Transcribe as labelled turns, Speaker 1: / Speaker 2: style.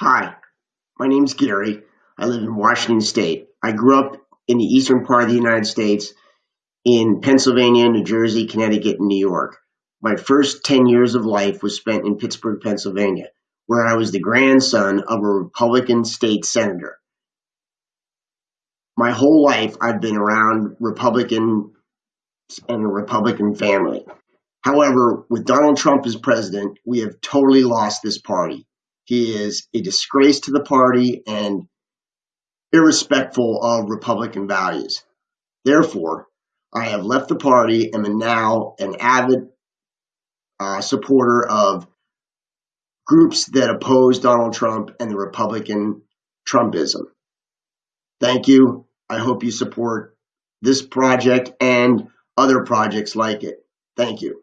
Speaker 1: Hi, my name's Gary. I live in Washington State. I grew up in the eastern part of the United States in Pennsylvania, New Jersey, Connecticut, and New York. My first 10 years of life was spent in Pittsburgh, Pennsylvania, where I was the grandson of a Republican state senator. My whole life, I've been around Republican and a Republican family. However, with Donald Trump as president, we have totally lost this party. He is a disgrace to the party and irrespectful of Republican values. Therefore, I have left the party and am now an avid uh, supporter of groups that oppose Donald Trump and the Republican Trumpism. Thank you. I hope you support this project and other projects like it. Thank you.